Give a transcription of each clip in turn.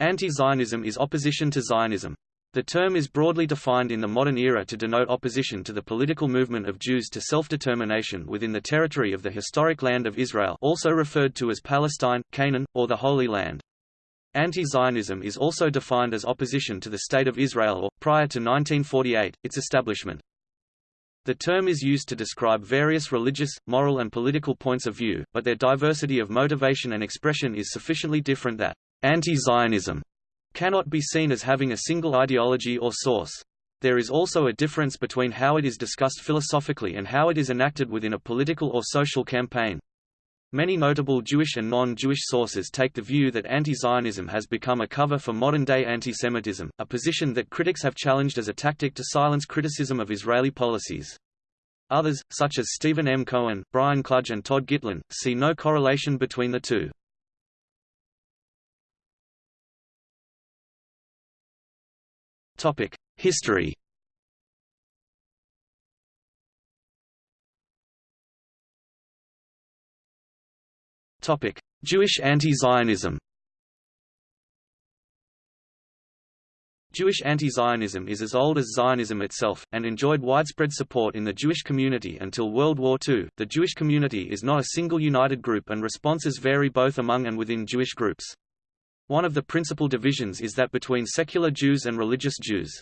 Anti-Zionism is opposition to Zionism. The term is broadly defined in the modern era to denote opposition to the political movement of Jews to self-determination within the territory of the historic land of Israel also referred to as Palestine, Canaan, or the Holy Land. Anti-Zionism is also defined as opposition to the State of Israel or, prior to 1948, its establishment. The term is used to describe various religious, moral and political points of view, but their diversity of motivation and expression is sufficiently different that anti-Zionism cannot be seen as having a single ideology or source. There is also a difference between how it is discussed philosophically and how it is enacted within a political or social campaign. Many notable Jewish and non-Jewish sources take the view that anti-Zionism has become a cover for modern-day antisemitism, a position that critics have challenged as a tactic to silence criticism of Israeli policies. Others, such as Stephen M. Cohen, Brian Kluge and Todd Gitlin, see no correlation between the two. History Topic: Jewish anti-Zionism Jewish anti-Zionism is as old as Zionism itself, and enjoyed widespread support in the Jewish community until World War II. The Jewish community is not a single united group and responses vary both among and within Jewish groups. One of the principal divisions is that between secular Jews and religious Jews.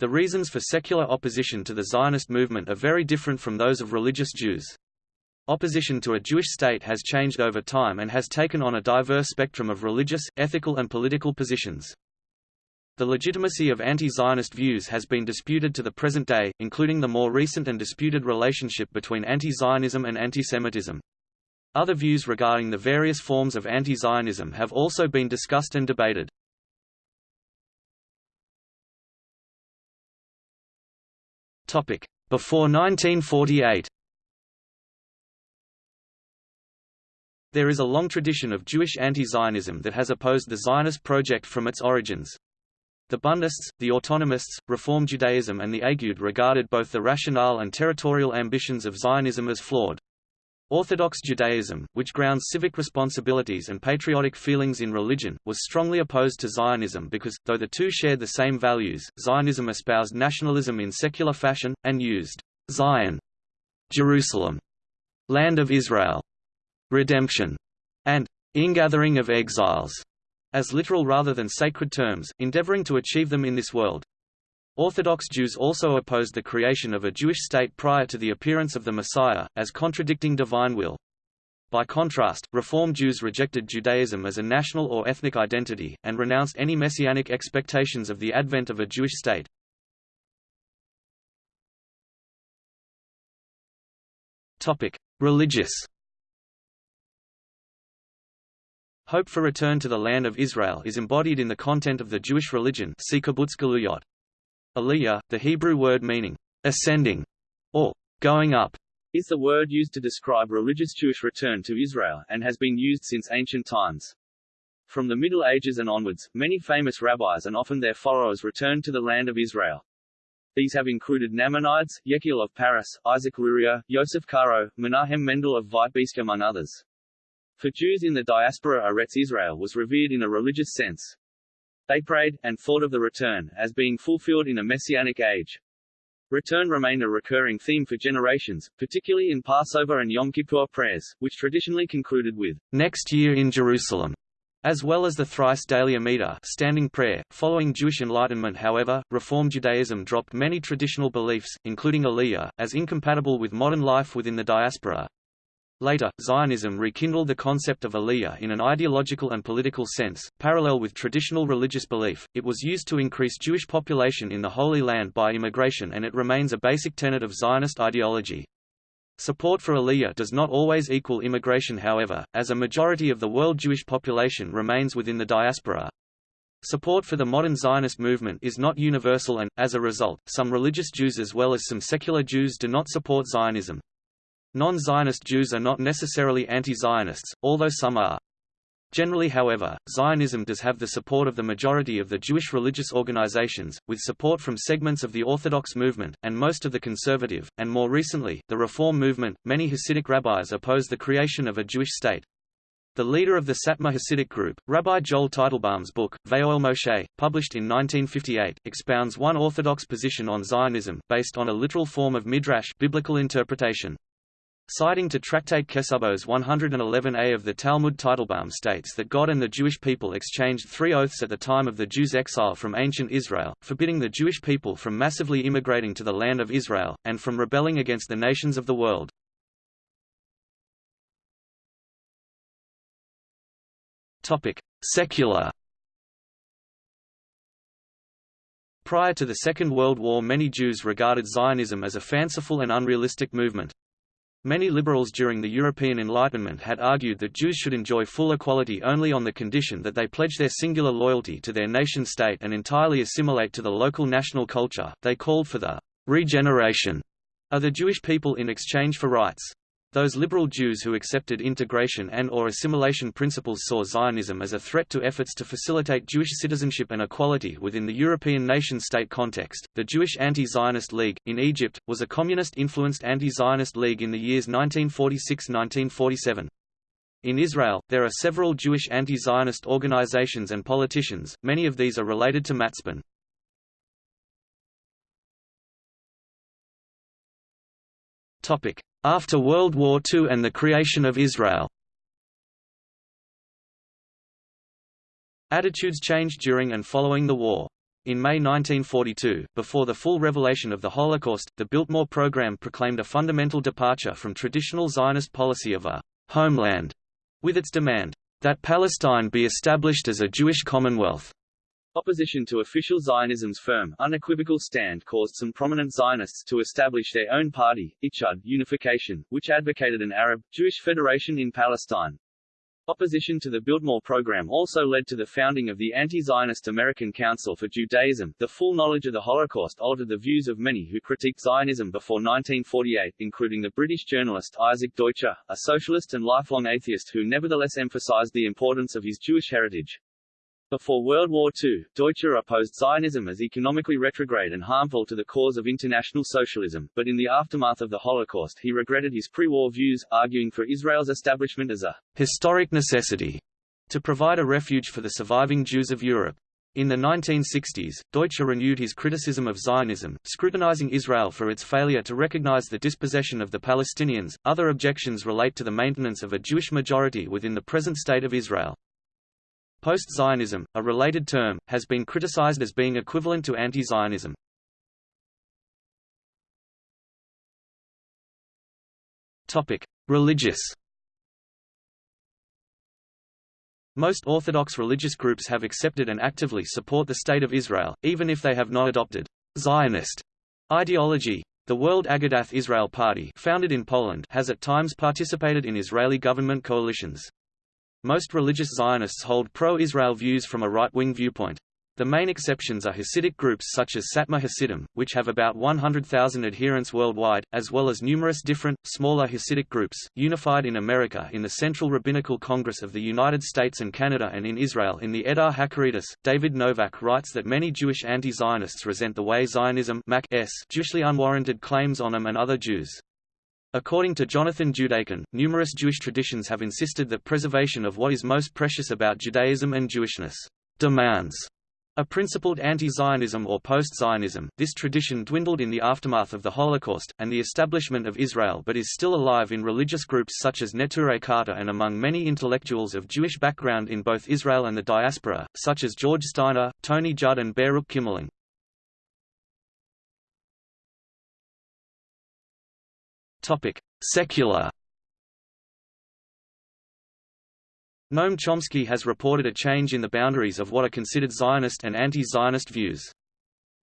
The reasons for secular opposition to the Zionist movement are very different from those of religious Jews. Opposition to a Jewish state has changed over time and has taken on a diverse spectrum of religious, ethical and political positions. The legitimacy of anti-Zionist views has been disputed to the present day, including the more recent and disputed relationship between anti-Zionism and antisemitism. Other views regarding the various forms of anti-Zionism have also been discussed and debated. Before 1948 There is a long tradition of Jewish anti-Zionism that has opposed the Zionist project from its origins. The Bundists, the Autonomists, Reform Judaism and the Agudah regarded both the rationale and territorial ambitions of Zionism as flawed. Orthodox Judaism, which grounds civic responsibilities and patriotic feelings in religion, was strongly opposed to Zionism because, though the two shared the same values, Zionism espoused nationalism in secular fashion, and used Zion, Jerusalem, Land of Israel, Redemption, and Ingathering of exiles as literal rather than sacred terms, endeavoring to achieve them in this world. Orthodox Jews also opposed the creation of a Jewish state prior to the appearance of the Messiah, as contradicting divine will. By contrast, Reform Jews rejected Judaism as a national or ethnic identity, and renounced any messianic expectations of the advent of a Jewish state. Religious Hope for return to the land of Israel is embodied in the content of the Jewish religion see Aliyah, the Hebrew word meaning ascending or going up, is the word used to describe religious Jewish return to Israel, and has been used since ancient times. From the Middle Ages and onwards, many famous rabbis and often their followers returned to the land of Israel. These have included Nachmanides, Yechiel of Paris, Isaac Luria, Yosef Karo, Menahem Mendel of Vitebsk among others. For Jews in the diaspora Eretz Israel was revered in a religious sense. They prayed, and thought of the return, as being fulfilled in a messianic age. Return remained a recurring theme for generations, particularly in Passover and Yom Kippur prayers, which traditionally concluded with, next year in Jerusalem, as well as the thrice daily Amidah standing prayer. Following Jewish Enlightenment however, Reform Judaism dropped many traditional beliefs, including Aliyah, as incompatible with modern life within the diaspora. Later, Zionism rekindled the concept of aliyah in an ideological and political sense, parallel with traditional religious belief. It was used to increase Jewish population in the Holy Land by immigration and it remains a basic tenet of Zionist ideology. Support for aliyah does not always equal immigration however, as a majority of the world Jewish population remains within the diaspora. Support for the modern Zionist movement is not universal and, as a result, some religious Jews as well as some secular Jews do not support Zionism. Non-Zionist Jews are not necessarily anti-Zionists, although some are. Generally however, Zionism does have the support of the majority of the Jewish religious organizations, with support from segments of the Orthodox movement, and most of the conservative, and more recently, the Reform movement. Many Hasidic rabbis oppose the creation of a Jewish state. The leader of the Satmar Hasidic group, Rabbi Joel Teitelbaum's book, Vayoel Moshe, published in 1958, expounds one orthodox position on Zionism, based on a literal form of midrash biblical interpretation. Citing to Tractate Kesubos 111a of the Talmud Teitelbaum states that God and the Jewish people exchanged three oaths at the time of the Jews' exile from ancient Israel, forbidding the Jewish people from massively immigrating to the land of Israel, and from rebelling against the nations of the world. Secular Prior to the Second World War many Jews regarded Zionism as a fanciful and unrealistic movement. Many liberals during the European Enlightenment had argued that Jews should enjoy full equality only on the condition that they pledge their singular loyalty to their nation-state and entirely assimilate to the local national culture. They called for the regeneration of the Jewish people in exchange for rights. Those liberal Jews who accepted integration and or assimilation principles saw Zionism as a threat to efforts to facilitate Jewish citizenship and equality within the European nation-state context. The Jewish Anti-Zionist League, in Egypt, was a communist-influenced anti-Zionist league in the years 1946–1947. In Israel, there are several Jewish anti-Zionist organizations and politicians, many of these are related to Matzpen. After World War II and the creation of Israel Attitudes changed during and following the war. In May 1942, before the full revelation of the Holocaust, the Biltmore program proclaimed a fundamental departure from traditional Zionist policy of a «homeland», with its demand, "...that Palestine be established as a Jewish commonwealth." Opposition to official Zionism's firm, unequivocal stand caused some prominent Zionists to establish their own party, Ichud Unification, which advocated an Arab, Jewish federation in Palestine. Opposition to the Biltmore program also led to the founding of the anti-Zionist American Council for Judaism. The full knowledge of the Holocaust altered the views of many who critiqued Zionism before 1948, including the British journalist Isaac Deutscher, a socialist and lifelong atheist who nevertheless emphasized the importance of his Jewish heritage. Before World War II, Deutscher opposed Zionism as economically retrograde and harmful to the cause of international socialism, but in the aftermath of the Holocaust he regretted his pre-war views, arguing for Israel's establishment as a historic necessity to provide a refuge for the surviving Jews of Europe. In the 1960s, Deutscher renewed his criticism of Zionism, scrutinizing Israel for its failure to recognize the dispossession of the Palestinians. Other objections relate to the maintenance of a Jewish majority within the present state of Israel. Post-Zionism, a related term, has been criticized as being equivalent to anti-Zionism. Topic: Religious Most Orthodox religious groups have accepted and actively support the State of Israel, even if they have not adopted Zionist ideology. The World Agudath Israel Party founded in Poland has at times participated in Israeli government coalitions. Most religious Zionists hold pro-Israel views from a right-wing viewpoint. The main exceptions are Hasidic groups such as Satmar Hasidim, which have about 100,000 adherents worldwide, as well as numerous different, smaller Hasidic groups, unified in America in the Central Rabbinical Congress of the United States and Canada and in Israel in the Edah HaChareidis. David Novak writes that many Jewish anti-Zionists resent the way Zionism Jewishly unwarranted claims on them and other Jews. According to Jonathan Judaken, numerous Jewish traditions have insisted that preservation of what is most precious about Judaism and Jewishness demands a principled anti-Zionism or post-Zionism. This tradition dwindled in the aftermath of the Holocaust, and the establishment of Israel but is still alive in religious groups such as Neturei Karta and among many intellectuals of Jewish background in both Israel and the diaspora, such as George Steiner, Tony Judt and Baruch Kimmerling. Topic: Secular. Noam Chomsky has reported a change in the boundaries of what are considered Zionist and anti-Zionist views.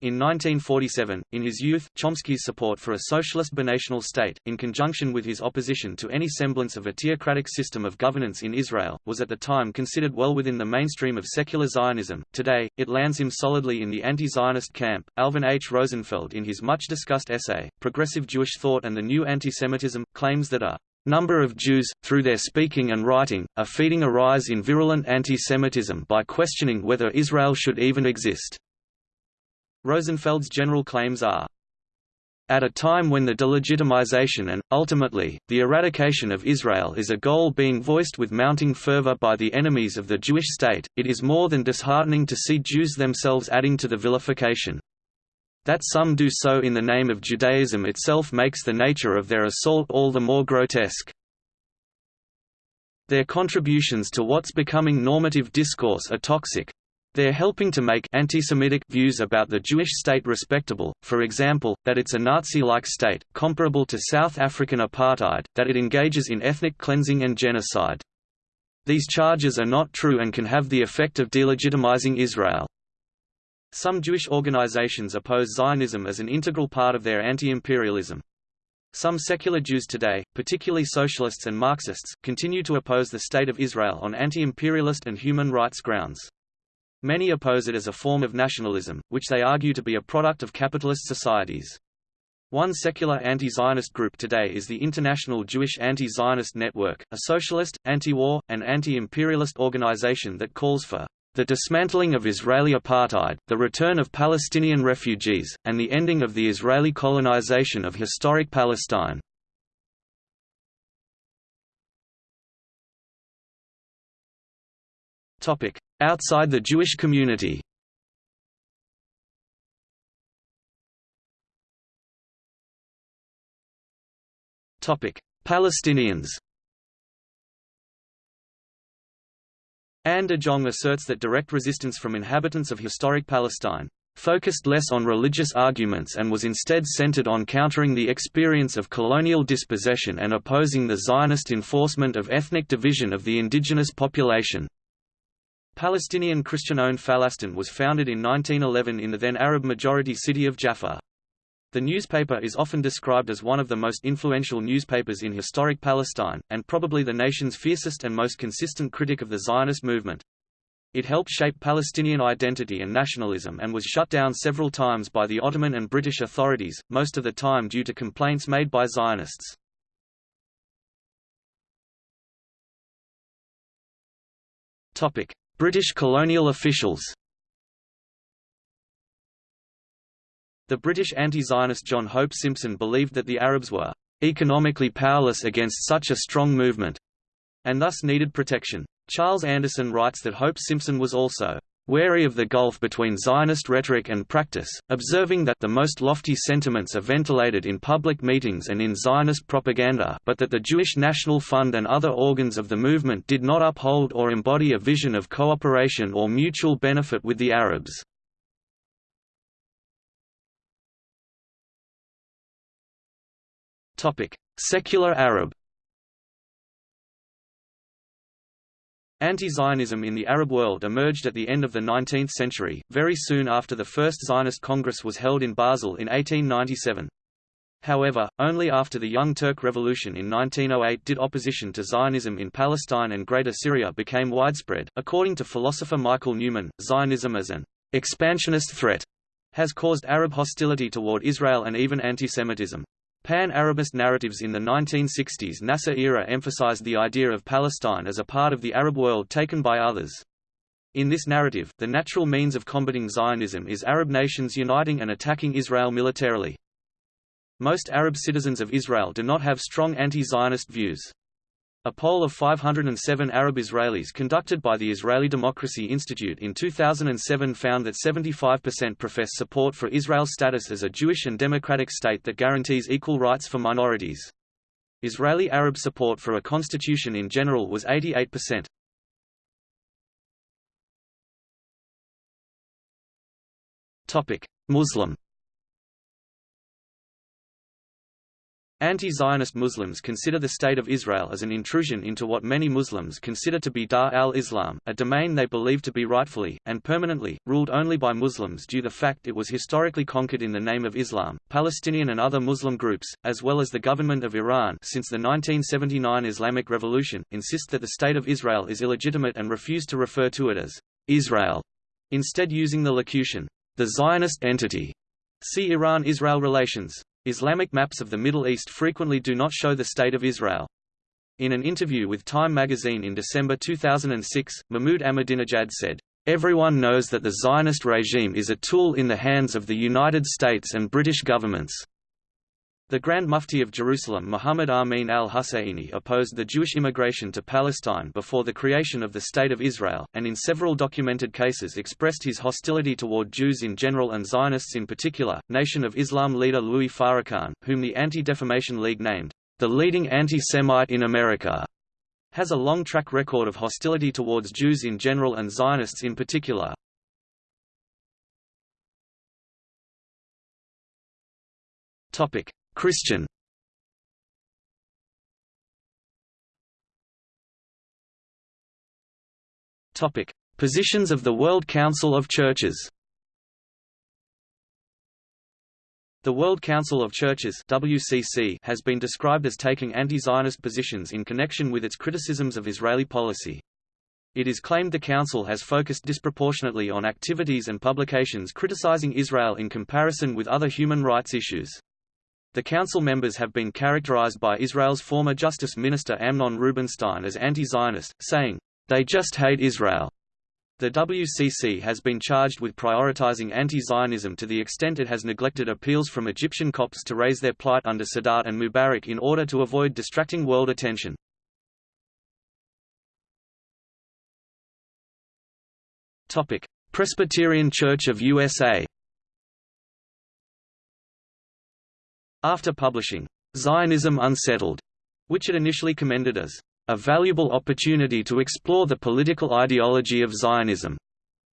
In 1947, in his youth, Chomsky's support for a socialist binational state, in conjunction with his opposition to any semblance of a theocratic system of governance in Israel, was at the time considered well within the mainstream of secular Zionism. Today, it lands him solidly in the anti-Zionist camp. Alvin H. Rosenfeld in his much-discussed essay, Progressive Jewish Thought and the New Antisemitism, claims that a number of Jews, through their speaking and writing, are feeding a rise in virulent anti-Semitism by questioning whether Israel should even exist. Rosenfeld's general claims are At a time when the delegitimization and, ultimately, the eradication of Israel is a goal being voiced with mounting fervor by the enemies of the Jewish state, it is more than disheartening to see Jews themselves adding to the vilification. That some do so in the name of Judaism itself makes the nature of their assault all the more grotesque. Their contributions to what's becoming normative discourse are toxic, they're helping to make anti-Semitic views about the Jewish state respectable, for example, that it's a Nazi-like state, comparable to South African apartheid, that it engages in ethnic cleansing and genocide. These charges are not true and can have the effect of delegitimizing Israel. Some Jewish organizations oppose Zionism as an integral part of their anti-imperialism. Some secular Jews today, particularly socialists and Marxists, continue to oppose the State of Israel on anti-imperialist and human rights grounds. Many oppose it as a form of nationalism, which they argue to be a product of capitalist societies. One secular anti-Zionist group today is the International Jewish Anti-Zionist Network, a socialist, anti-war, and anti-imperialist organization that calls for the dismantling of Israeli apartheid, the return of Palestinian refugees, and the ending of the Israeli colonization of historic Palestine. Outside the Jewish community Palestinians Anne de Jong asserts that direct resistance from inhabitants of historic Palestine focused less on religious arguments and was instead centered on countering the experience of colonial dispossession and opposing the Zionist enforcement of ethnic division of the indigenous population. Palestinian Christian-owned Falastin was founded in 1911 in the then Arab-majority city of Jaffa. The newspaper is often described as one of the most influential newspapers in historic Palestine, and probably the nation's fiercest and most consistent critic of the Zionist movement. It helped shape Palestinian identity and nationalism and was shut down several times by the Ottoman and British authorities, most of the time due to complaints made by Zionists. Topic: British colonial officials The British anti-Zionist John Hope Simpson believed that the Arabs were economically powerless against such a strong movement, and thus needed protection. Charles Anderson writes that Hope Simpson was also wary of the gulf between Zionist rhetoric and practice, observing that the most lofty sentiments are ventilated in public meetings and in Zionist propaganda but that the Jewish National Fund and other organs of the movement did not uphold or embody a vision of cooperation or mutual benefit with the Arabs. Secular Arab Anti-Zionism in the Arab world emerged at the end of the 19th century, very soon after the First Zionist Congress was held in Basel in 1897. However, only after the Young Turk Revolution in 1908 did opposition to Zionism in Palestine and Greater Syria became widespread. According to philosopher Michael Newman, Zionism as an expansionist threat has caused Arab hostility toward Israel and even antisemitism. Pan-Arabist narratives in the 1960s Nasser era emphasized the idea of Palestine as a part of the Arab world taken by others. In this narrative, the natural means of combating Zionism is Arab nations uniting and attacking Israel militarily. Most Arab citizens of Israel do not have strong anti-Zionist views. A poll of 507 Arab Israelis conducted by the Israeli Democracy Institute in 2007 found that 75% profess support for Israel's status as a Jewish and democratic state that guarantees equal rights for minorities. Israeli Arab support for a constitution in general was 88%. Muslim Anti-Zionist Muslims consider the State of Israel as an intrusion into what many Muslims consider to be Dar al-Islam, a domain they believe to be rightfully, and permanently, ruled only by Muslims due to the fact it was historically conquered in the name of Islam. Palestinian and other Muslim groups, as well as the government of Iran since the 1979 Islamic Revolution, insist that the State of Israel is illegitimate and refuse to refer to it as Israel, instead using the locution, the Zionist entity. See Iran-Israel relations. Islamic maps of the Middle East frequently do not show the State of Israel. In an interview with Time magazine in December 2006, Mahmoud Ahmadinejad said, Everyone knows that the Zionist regime is a tool in the hands of the United States and British governments. The Grand Mufti of Jerusalem Muhammad Amin al-Husayni opposed the Jewish immigration to Palestine before the creation of the State of Israel, and in several documented cases expressed his hostility toward Jews in general and Zionists in particular. Nation of Islam leader Louis Farrakhan, whom the Anti-Defamation League named, the leading anti-Semite in America, has a long track record of hostility towards Jews in general and Zionists in particular. Topic: Christian Topic: Positions of the World Council of Churches. The World Council of Churches (WCC) has been described as taking anti-Zionist positions in connection with its criticisms of Israeli policy. It is claimed the Council has focused disproportionately on activities and publications criticizing Israel in comparison with other human rights issues. The council members have been characterized by Israel's former Justice Minister Amnon Rubinstein as anti-Zionist, saying, "...they just hate Israel." The WCC has been charged with prioritizing anti-Zionism to the extent it has neglected appeals from Egyptian Copts to raise their plight under Sadat and Mubarak in order to avoid distracting world attention. Presbyterian Church of USA After publishing Zionism Unsettled, which it initially commended as a valuable opportunity to explore the political ideology of Zionism,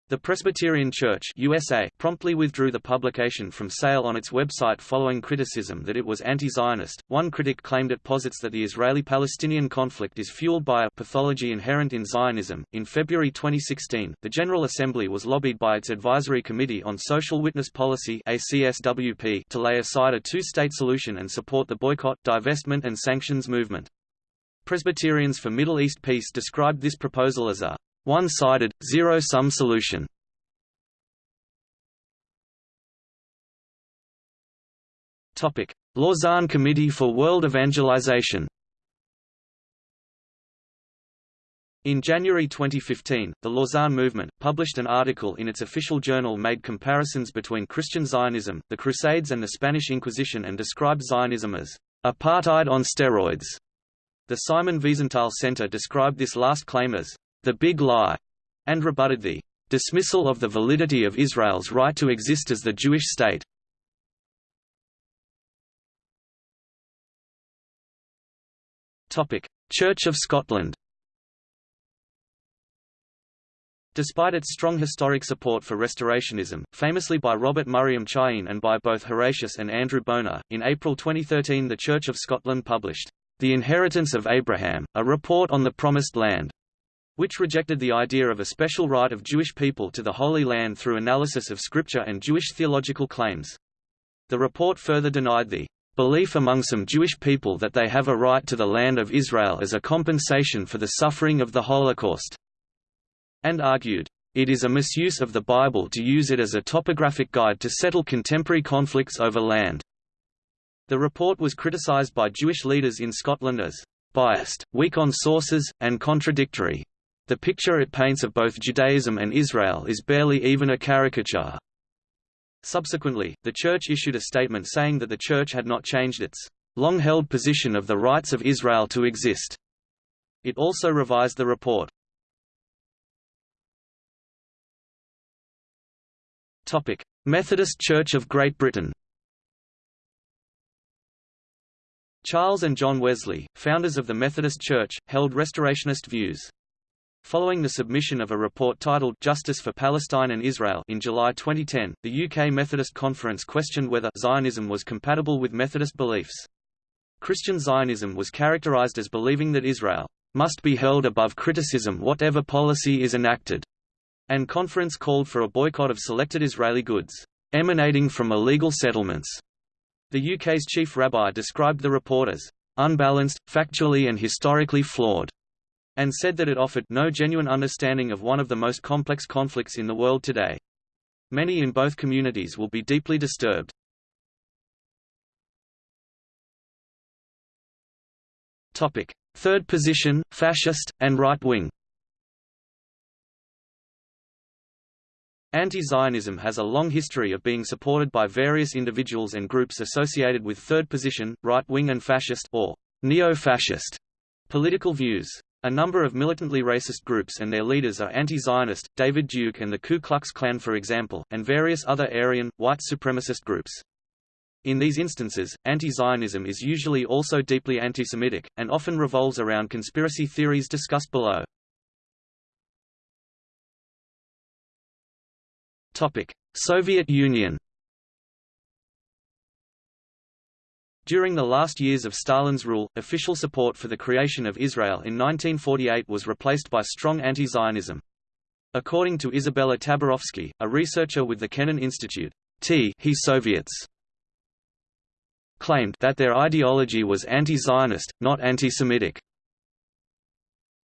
the Presbyterian Church USA promptly withdrew the publication from sale on its website following criticism that it was anti-Zionist. One critic claimed it posits that the Israeli-Palestinian conflict is fueled by a pathology inherent in Zionism. In February 2016, the General Assembly was lobbied by its Advisory Committee on Social Witness Policy (ACSWP) to lay aside a two-state solution and support the boycott, divestment and sanctions movement. Presbyterians for Middle East Peace described this proposal as a one-sided, zero-sum solution. Lausanne Committee for World Evangelization In January 2015, the Lausanne Movement, published an article in its official journal made comparisons between Christian Zionism, the Crusades and the Spanish Inquisition and described Zionism as apartheid on steroids. The Simon Wiesenthal Center described this last claim as the Big Lie, and rebutted the dismissal of the validity of Israel's right to exist as the Jewish state. Church of Scotland Despite its strong historic support for restorationism, famously by Robert Murray McCheyne and by both Horatius and Andrew Bonar, in April 2013 the Church of Scotland published, The Inheritance of Abraham, a report on the Promised Land, which rejected the idea of a special right of Jewish people to the Holy Land through analysis of Scripture and Jewish theological claims. The report further denied the belief among some Jewish people that they have a right to the land of Israel as a compensation for the suffering of the Holocaust, and argued, it is a misuse of the Bible to use it as a topographic guide to settle contemporary conflicts over land. The report was criticized by Jewish leaders in Scotland as biased, weak on sources, and contradictory. The picture it paints of both Judaism and Israel is barely even a caricature. Subsequently, the Church issued a statement saying that the Church had not changed its long-held position of the rights of Israel to exist. It also revised the report. Methodist Church of Great Britain Charles and John Wesley, founders of the Methodist Church, held restorationist views. Following the submission of a report titled Justice for Palestine and Israel in July 2010, the UK Methodist Conference questioned whether Zionism was compatible with Methodist beliefs. Christian Zionism was characterized as believing that Israel must be held above criticism whatever policy is enacted, and conference called for a boycott of selected Israeli goods emanating from illegal settlements. The UK's chief rabbi described the report as unbalanced, factually and historically flawed and said that it offered no genuine understanding of one of the most complex conflicts in the world today. Many in both communities will be deeply disturbed. Topic: Third position, fascist and right wing. Anti-Zionism has a long history of being supported by various individuals and groups associated with third position, right-wing and fascist or neo-fascist political views. A number of militantly racist groups and their leaders are anti-Zionist, David Duke and the Ku Klux Klan for example, and various other Aryan, white supremacist groups. In these instances, anti-Zionism is usually also deeply anti-Semitic, and often revolves around conspiracy theories discussed below. Soviet Union During the last years of Stalin's rule, official support for the creation of Israel in 1948 was replaced by strong anti-Zionism. According to Isabella Tabarovsky, a researcher with the Kennan Institute, T he Soviets claimed that their ideology was anti-Zionist, not anti-Semitic.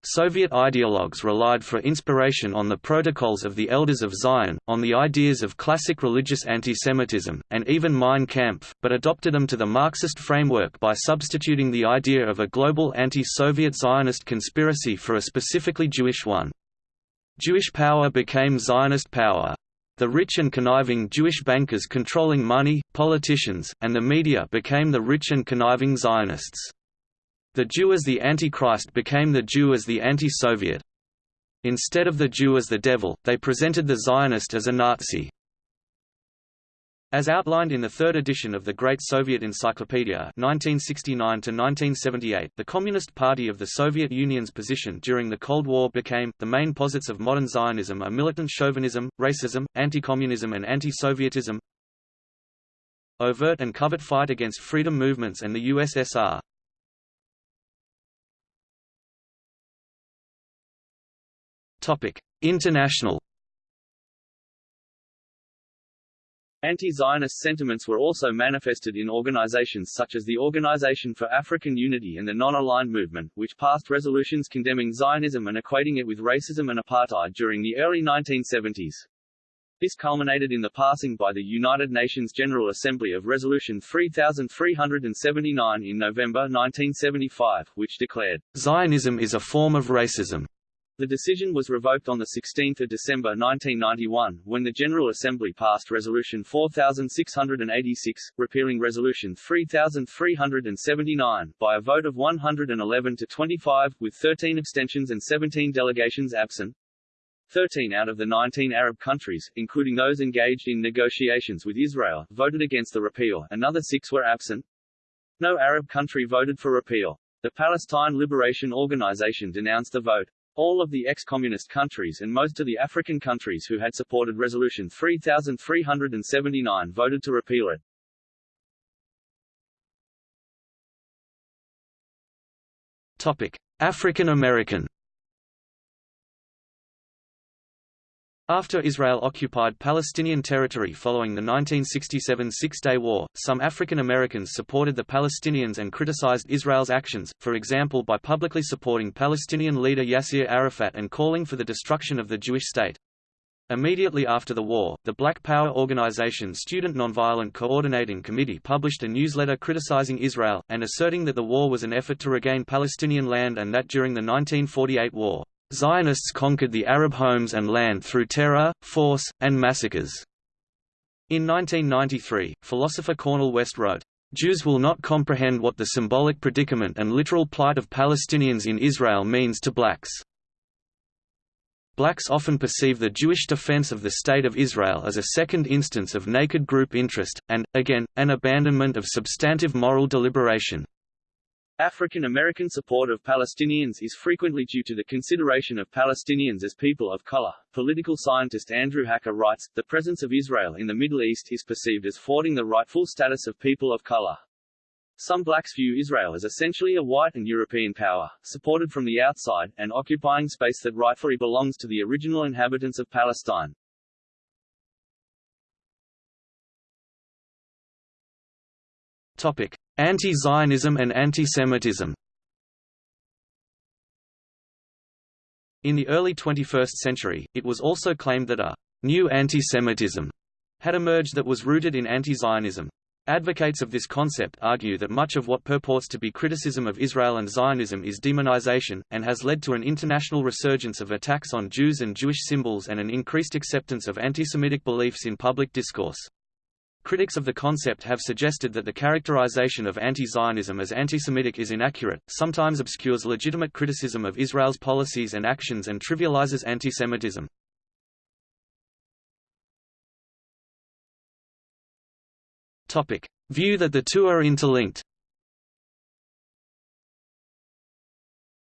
Soviet ideologues relied for inspiration on the protocols of the Elders of Zion, on the ideas of classic religious antisemitism, and even Mein Kampf, but adopted them to the Marxist framework by substituting the idea of a global anti-Soviet Zionist conspiracy for a specifically Jewish one. Jewish power became Zionist power. The rich and conniving Jewish bankers controlling money, politicians, and the media became the rich and conniving Zionists. The Jew as the Antichrist became the Jew as the anti-Soviet. Instead of the Jew as the devil, they presented the Zionist as a Nazi. As outlined in the third edition of the Great Soviet Encyclopedia 1969 the Communist Party of the Soviet Union's position during the Cold War became, the main posits of modern Zionism are militant chauvinism, racism, anti-communism and anti-Sovietism, overt and covert fight against freedom movements and the USSR, International. Anti-Zionist sentiments were also manifested in organizations such as the Organization for African Unity and the Non-Aligned Movement, which passed resolutions condemning Zionism and equating it with racism and apartheid during the early 1970s. This culminated in the passing by the United Nations General Assembly of Resolution 3379 in November 1975, which declared, Zionism is a form of racism. The decision was revoked on 16 December 1991, when the General Assembly passed Resolution 4686, repealing Resolution 3379, by a vote of 111 to 25, with 13 abstentions and 17 delegations absent. 13 out of the 19 Arab countries, including those engaged in negotiations with Israel, voted against the repeal, another six were absent. No Arab country voted for repeal. The Palestine Liberation Organization denounced the vote. All of the ex-communist countries and most of the African countries who had supported Resolution 3379 voted to repeal it. Topic: African American After Israel occupied Palestinian territory following the 1967 Six-Day War, some African Americans supported the Palestinians and criticized Israel's actions, for example by publicly supporting Palestinian leader Yasser Arafat and calling for the destruction of the Jewish state. Immediately after the war, the Black Power organization Student Nonviolent Coordinating Committee published a newsletter criticizing Israel, and asserting that the war was an effort to regain Palestinian land and that during the 1948 war, Zionists conquered the Arab homes and land through terror, force, and massacres. In 1993, philosopher Cornel West wrote, Jews will not comprehend what the symbolic predicament and literal plight of Palestinians in Israel means to blacks. Blacks often perceive the Jewish defense of the State of Israel as a second instance of naked group interest, and, again, an abandonment of substantive moral deliberation. African American support of Palestinians is frequently due to the consideration of Palestinians as people of color. Political scientist Andrew Hacker writes, the presence of Israel in the Middle East is perceived as thwarting the rightful status of people of color. Some blacks view Israel as essentially a white and European power, supported from the outside, and occupying space that rightfully belongs to the original inhabitants of Palestine. Topic: Anti-Zionism and anti-Semitism. In the early 21st century, it was also claimed that a new anti-Semitism had emerged that was rooted in anti-Zionism. Advocates of this concept argue that much of what purports to be criticism of Israel and Zionism is demonization, and has led to an international resurgence of attacks on Jews and Jewish symbols and an increased acceptance of anti-Semitic beliefs in public discourse. Critics of the concept have suggested that the characterization of anti-Zionism as anti-Semitic is inaccurate, sometimes obscures legitimate criticism of Israel's policies and actions and trivializes anti-Semitism. Topic: View that the two are interlinked.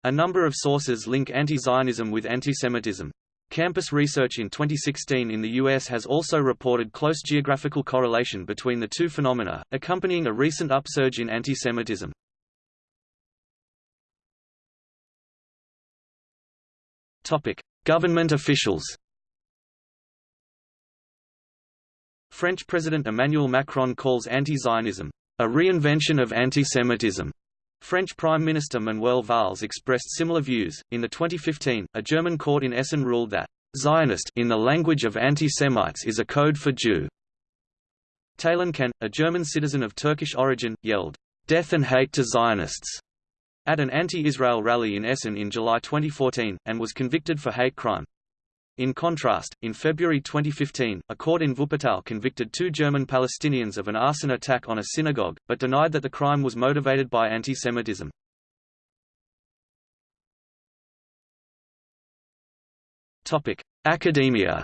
A number of sources link anti-Zionism with anti-Semitism. Campus research in 2016 in the U.S. has also reported close geographical correlation between the two phenomena, accompanying a recent upsurge in anti-Semitism. Government officials French President Emmanuel Macron calls anti-Zionism, a reinvention of anti-Semitism. French Prime Minister Manuel Valls expressed similar views. In the 2015, a German court in Essen ruled that Zionist in the language of anti-Semites is a code for Jew. Taylan Can, a German citizen of Turkish origin, yelled, "Death and hate to Zionists!" at an anti-Israel rally in Essen in July 2014, and was convicted for hate crime. In contrast, in February 2015, a court in Wuppertal convicted two German Palestinians of an arson attack on a synagogue, but denied that the crime was motivated by anti-Semitism. Academia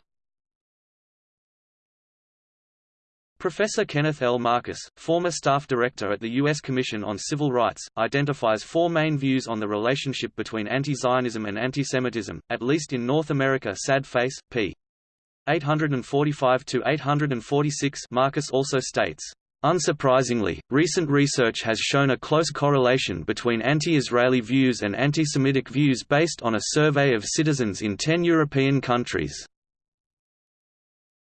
Professor Kenneth L. Marcus, former staff director at the U.S. Commission on Civil Rights, identifies four main views on the relationship between anti-Zionism and anti-Semitism, at least in North America Sad Face, p. 845–846 Marcus also states, Unsurprisingly, recent research has shown a close correlation between anti-Israeli views and anti-Semitic views based on a survey of citizens in ten European countries.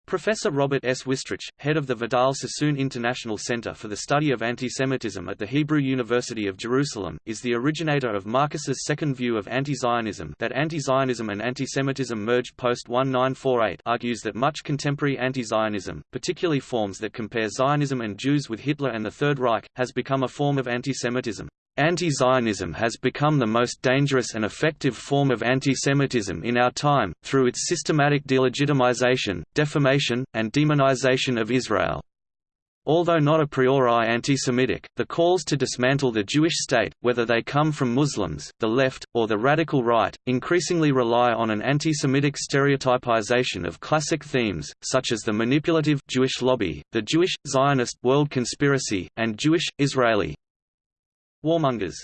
Professor Robert S. Wistrich, head of the Vidal Sassoon International Center for the Study of Antisemitism at the Hebrew University of Jerusalem, is the originator of Marcus's second view of anti-Zionism that anti-Zionism and antisemitism merged post-1948 argues that much contemporary anti-Zionism, particularly forms that compare Zionism and Jews with Hitler and the Third Reich, has become a form of antisemitism. Anti-Zionism has become the most dangerous and effective form of antisemitism in our time, through its systematic delegitimization, defamation, and demonization of Israel. Although not a priori anti-Semitic, the calls to dismantle the Jewish state, whether they come from Muslims, the left, or the radical right, increasingly rely on an anti-Semitic stereotypization of classic themes, such as the manipulative Jewish lobby, the Jewish, Zionist world conspiracy, and Jewish, Israeli warmongers.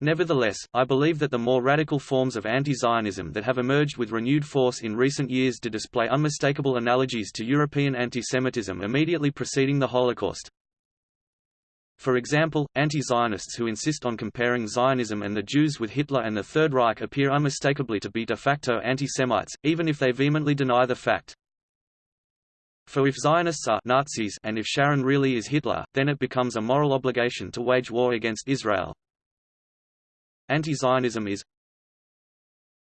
Nevertheless, I believe that the more radical forms of anti-Zionism that have emerged with renewed force in recent years do display unmistakable analogies to European anti-Semitism immediately preceding the Holocaust. For example, anti-Zionists who insist on comparing Zionism and the Jews with Hitler and the Third Reich appear unmistakably to be de facto anti-Semites, even if they vehemently deny the fact. For if Zionists are Nazis and if Sharon really is Hitler, then it becomes a moral obligation to wage war against Israel. Anti-Zionism is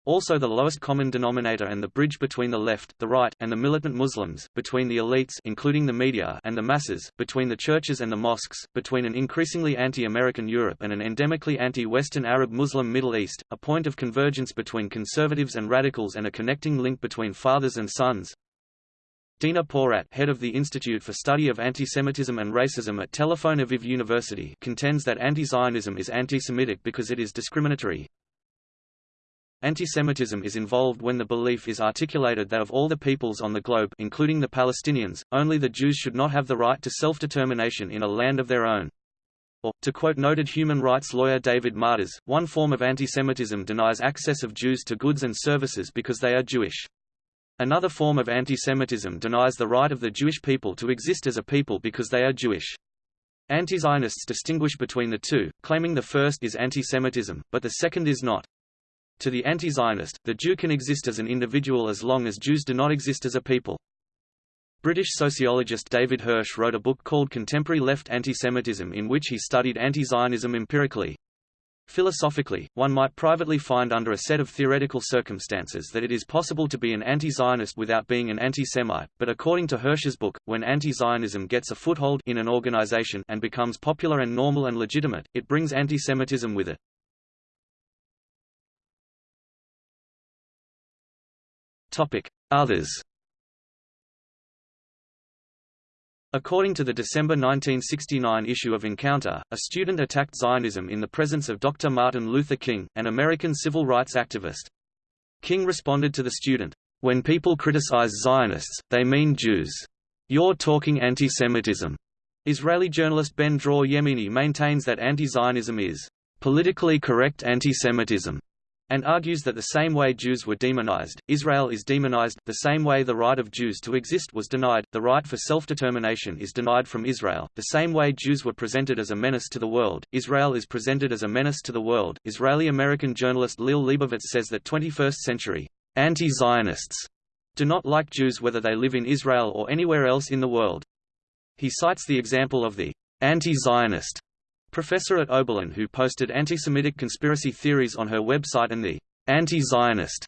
also the lowest common denominator and the bridge between the left, the right, and the militant Muslims, between the elites including the media and the masses, between the churches and the mosques, between an increasingly anti-American Europe and an endemically anti-Western Arab Muslim Middle East, a point of convergence between conservatives and radicals and a connecting link between fathers and sons, Dina Porat head of the Institute for Study of Antisemitism and Racism at Tel Aviv University contends that anti-Zionism is anti-Semitic because it is discriminatory. Antisemitism is involved when the belief is articulated that of all the peoples on the globe including the Palestinians, only the Jews should not have the right to self-determination in a land of their own. Or, to quote noted human rights lawyer David Matas, one form of antisemitism denies access of Jews to goods and services because they are Jewish. Another form of antisemitism denies the right of the Jewish people to exist as a people because they are Jewish. Anti-Zionists distinguish between the two, claiming the first is antisemitism, but the second is not. To the anti-Zionist, the Jew can exist as an individual as long as Jews do not exist as a people. British sociologist David Hirsch wrote a book called Contemporary Left Antisemitism in which he studied anti-Zionism empirically. Philosophically, one might privately find under a set of theoretical circumstances that it is possible to be an anti-Zionist without being an anti-Semite, but according to Hirsch's book, when anti-Zionism gets a foothold in an organization and becomes popular and normal and legitimate, it brings anti-Semitism with it. Others According to the December 1969 issue of Encounter, a student attacked Zionism in the presence of Dr. Martin Luther King, an American civil rights activist. King responded to the student, "When people criticize Zionists, they mean Jews. You're talking anti-Semitism." Israeli journalist Ben Dror Yemini maintains that anti-Zionism is politically correct anti-Semitism and argues that the same way Jews were demonized, Israel is demonized, the same way the right of Jews to exist was denied, the right for self-determination is denied from Israel, the same way Jews were presented as a menace to the world, Israel is presented as a menace to the world. Israeli-American journalist Liel Leibovitz says that 21st-century anti-Zionists do not like Jews whether they live in Israel or anywhere else in the world. He cites the example of the anti-Zionist professor at Oberlin who posted anti-Semitic conspiracy theories on her website and the anti-Zionist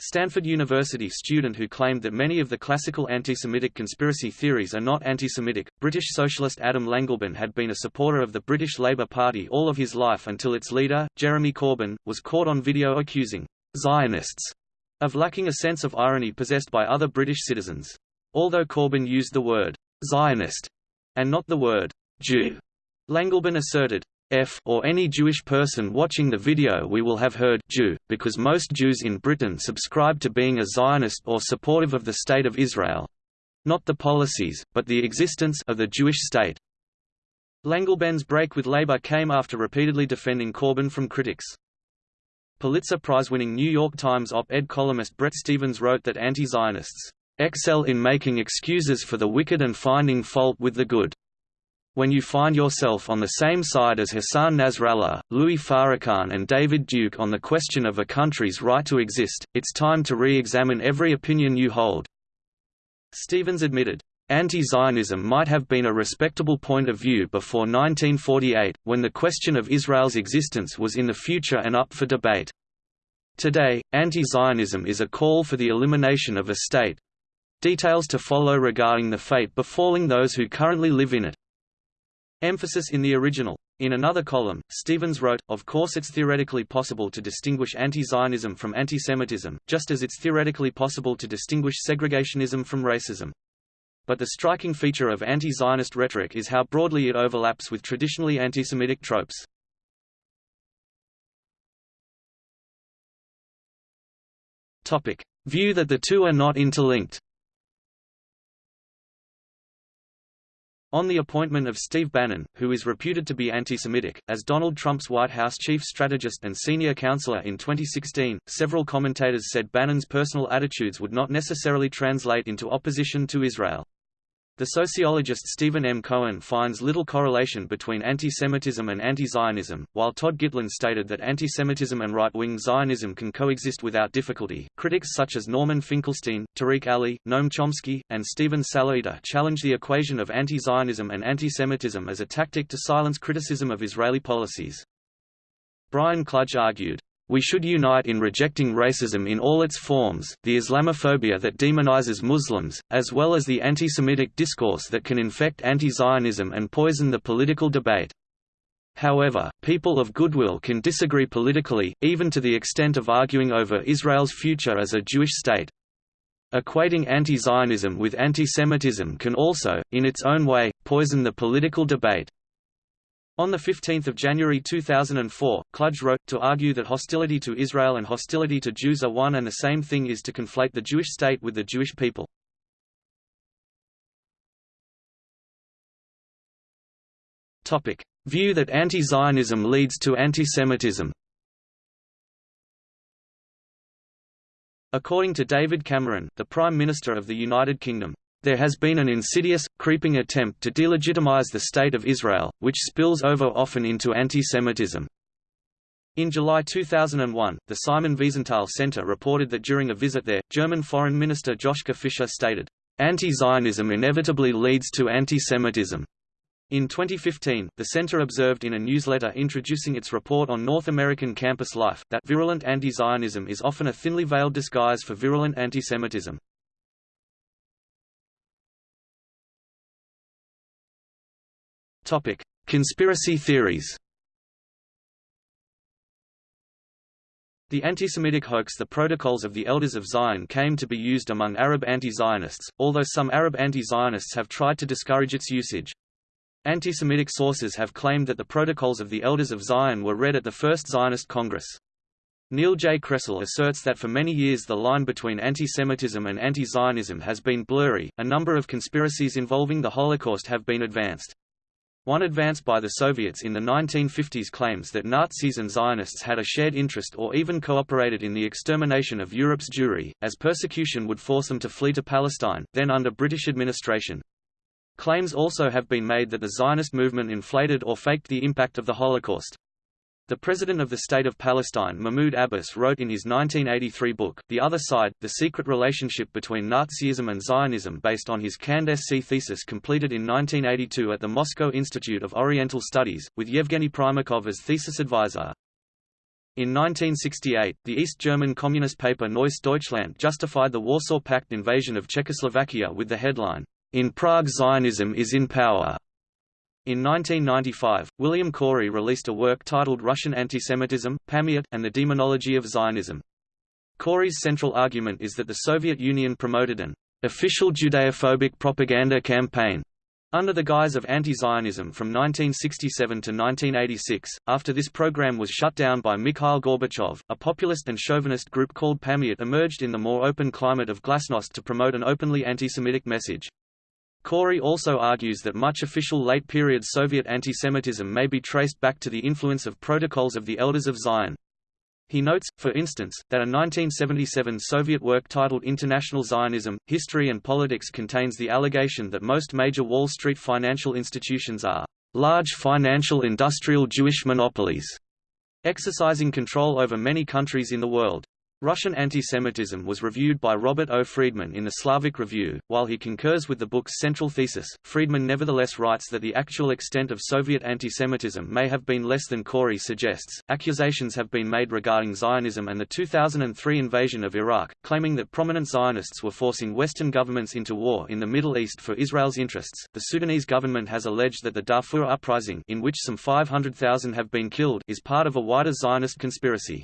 Stanford University student who claimed that many of the classical anti-Semitic conspiracy theories are not anti-Semitic. British socialist Adam Langleben had been a supporter of the British Labour Party all of his life until its leader, Jeremy Corbyn, was caught on video accusing Zionists of lacking a sense of irony possessed by other British citizens. Although Corbyn used the word Zionist and not the word Jew Langleben asserted, F or any Jewish person watching the video we will have heard Jew, because most Jews in Britain subscribe to being a Zionist or supportive of the State of Israel. Not the policies, but the existence of the Jewish state. Langleben's break with Labour came after repeatedly defending Corbyn from critics. Pulitzer Prize-winning New York Times op-ed columnist Bret Stephens wrote that anti-Zionists excel in making excuses for the wicked and finding fault with the good when you find yourself on the same side as Hassan Nasrallah, Louis Farrakhan and David Duke on the question of a country's right to exist, it's time to re-examine every opinion you hold." Stephens admitted, Anti-Zionism might have been a respectable point of view before 1948, when the question of Israel's existence was in the future and up for debate. Today, anti-Zionism is a call for the elimination of a state. Details to follow regarding the fate befalling those who currently live in it. Emphasis in the original. In another column, Stephens wrote, Of course it's theoretically possible to distinguish anti-Zionism from anti-Semitism, just as it's theoretically possible to distinguish segregationism from racism. But the striking feature of anti-Zionist rhetoric is how broadly it overlaps with traditionally anti-Semitic tropes. View that the two are not interlinked On the appointment of Steve Bannon, who is reputed to be anti-Semitic, as Donald Trump's White House chief strategist and senior counselor in 2016, several commentators said Bannon's personal attitudes would not necessarily translate into opposition to Israel. The sociologist Steven M. Cohen finds little correlation between anti-Semitism and anti-Zionism, while Todd Gitlin stated that anti-Semitism and right-wing Zionism can coexist without difficulty. Critics such as Norman Finkelstein, Tariq Ali, Noam Chomsky, and Steven Salaita challenge the equation of anti-Zionism and anti-Semitism as a tactic to silence criticism of Israeli policies. Brian Klug argued, we should unite in rejecting racism in all its forms, the Islamophobia that demonizes Muslims, as well as the anti-Semitic discourse that can infect anti-Zionism and poison the political debate. However, people of goodwill can disagree politically, even to the extent of arguing over Israel's future as a Jewish state. Equating anti-Zionism with anti-Semitism can also, in its own way, poison the political debate. On 15 January 2004, Klug wrote, to argue that hostility to Israel and hostility to Jews are one and the same thing is to conflate the Jewish state with the Jewish people. View that anti-Zionism leads to anti-Semitism According to David Cameron, the Prime Minister of the United Kingdom, there has been an insidious, creeping attempt to delegitimize the State of Israel, which spills over often into anti-Semitism. In July 2001, the Simon Wiesenthal Center reported that during a visit there, German Foreign Minister Joschka Fischer stated, "...anti-Zionism inevitably leads to anti-Semitism." In 2015, the center observed in a newsletter introducing its report on North American campus life, that virulent anti-Zionism is often a thinly veiled disguise for virulent antisemitism. Topic: Conspiracy theories. The anti-Semitic hoax The Protocols of the Elders of Zion came to be used among Arab anti-Zionists, although some Arab anti-Zionists have tried to discourage its usage. Anti-Semitic sources have claimed that the Protocols of the Elders of Zion were read at the First Zionist Congress. Neil J. Kressel asserts that for many years the line between anti-Semitism and anti-Zionism has been blurry. A number of conspiracies involving the Holocaust have been advanced. One advance by the Soviets in the 1950s claims that Nazis and Zionists had a shared interest or even cooperated in the extermination of Europe's Jewry, as persecution would force them to flee to Palestine, then under British administration. Claims also have been made that the Zionist movement inflated or faked the impact of the Holocaust. The President of the State of Palestine Mahmoud Abbas wrote in his 1983 book, The Other Side, The Secret Relationship Between Nazism and Zionism based on his CandSc thesis completed in 1982 at the Moscow Institute of Oriental Studies, with Yevgeny Primakov as thesis advisor. In 1968, the East German communist paper Neues Deutschland justified the Warsaw Pact invasion of Czechoslovakia with the headline, in Prague Zionism is in power. In 1995, William Korey released a work titled Russian Antisemitism, Pamyat, and the Demonology of Zionism. Korey's central argument is that the Soviet Union promoted an official Judeophobic propaganda campaign under the guise of anti-Zionism from 1967 to 1986, after this program was shut down by Mikhail Gorbachev, a populist and chauvinist group called Pamyat emerged in the more open climate of glasnost to promote an openly anti-Semitic message. Korey also argues that much official late-period Soviet antisemitism may be traced back to the influence of Protocols of the Elders of Zion. He notes, for instance, that a 1977 Soviet work titled International Zionism, History and Politics contains the allegation that most major Wall Street financial institutions are large financial industrial Jewish monopolies, exercising control over many countries in the world. Russian anti-Semitism was reviewed by Robert O. Freedman in the Slavic Review. While he concurs with the book's central thesis, Friedman nevertheless writes that the actual extent of Soviet anti-Semitism may have been less than Korey suggests. Accusations have been made regarding Zionism and the 2003 invasion of Iraq, claiming that prominent Zionists were forcing Western governments into war in the Middle East for Israel's interests. The Sudanese government has alleged that the Darfur uprising, in which some 500,000 have been killed, is part of a wider Zionist conspiracy.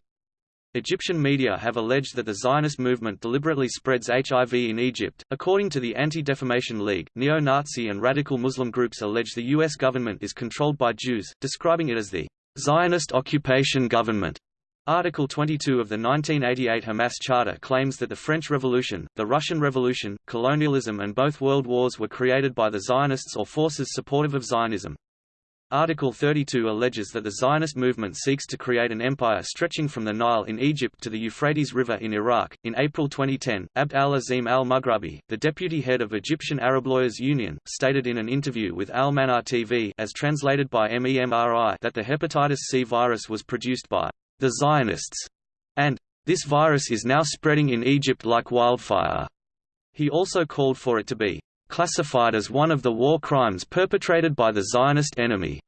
Egyptian media have alleged that the Zionist movement deliberately spreads HIV in Egypt. According to the Anti-Defamation League, neo-Nazi and radical Muslim groups allege the U.S. government is controlled by Jews, describing it as the Zionist occupation government. Article 22 of the 1988 Hamas Charter claims that the French Revolution, the Russian Revolution, colonialism and both world wars were created by the Zionists or forces supportive of Zionism. Article 32 alleges that the Zionist movement seeks to create an empire stretching from the Nile in Egypt to the Euphrates River in Iraq. In April 2010, Abd al-Azim al-Mughrabi, the deputy head of Egyptian Arab Lawyers Union, stated in an interview with Al-Manar TV as translated by MEMRI that the hepatitis C virus was produced by the Zionists and this virus is now spreading in Egypt like wildfire. He also called for it to be classified as one of the war crimes perpetrated by the Zionist enemy.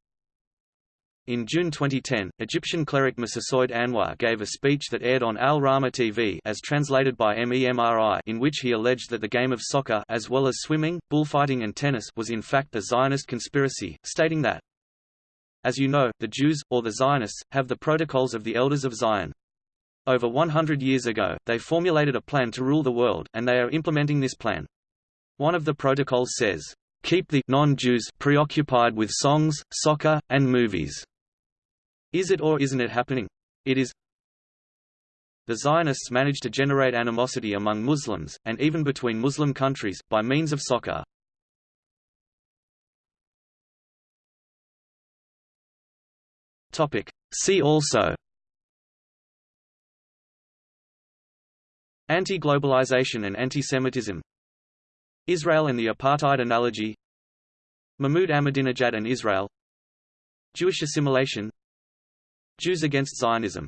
In June 2010, Egyptian cleric Massasoud Anwar gave a speech that aired on Al Rahma TV as translated by MEMRI in which he alleged that the game of soccer as well as swimming, bullfighting and tennis was in fact a Zionist conspiracy, stating that, As you know, the Jews, or the Zionists, have the protocols of the Elders of Zion. Over 100 years ago, they formulated a plan to rule the world, and they are implementing this plan. One of the protocols says, "...keep the non-Jews preoccupied with songs, soccer, and movies." Is it or isn't it happening? It is. The Zionists managed to generate animosity among Muslims, and even between Muslim countries, by means of soccer. See also Anti-globalization and anti-Semitism Israel and the apartheid analogy. Mahmoud Ahmadinejad and Israel. Jewish assimilation. Jews against Zionism